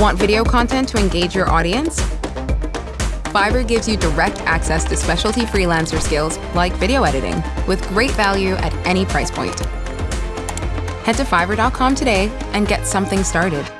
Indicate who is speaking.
Speaker 1: Want video content to engage your audience? Fiverr gives you direct access to specialty freelancer skills like video editing with great value at any price point. Head to fiverr.com today and get something started.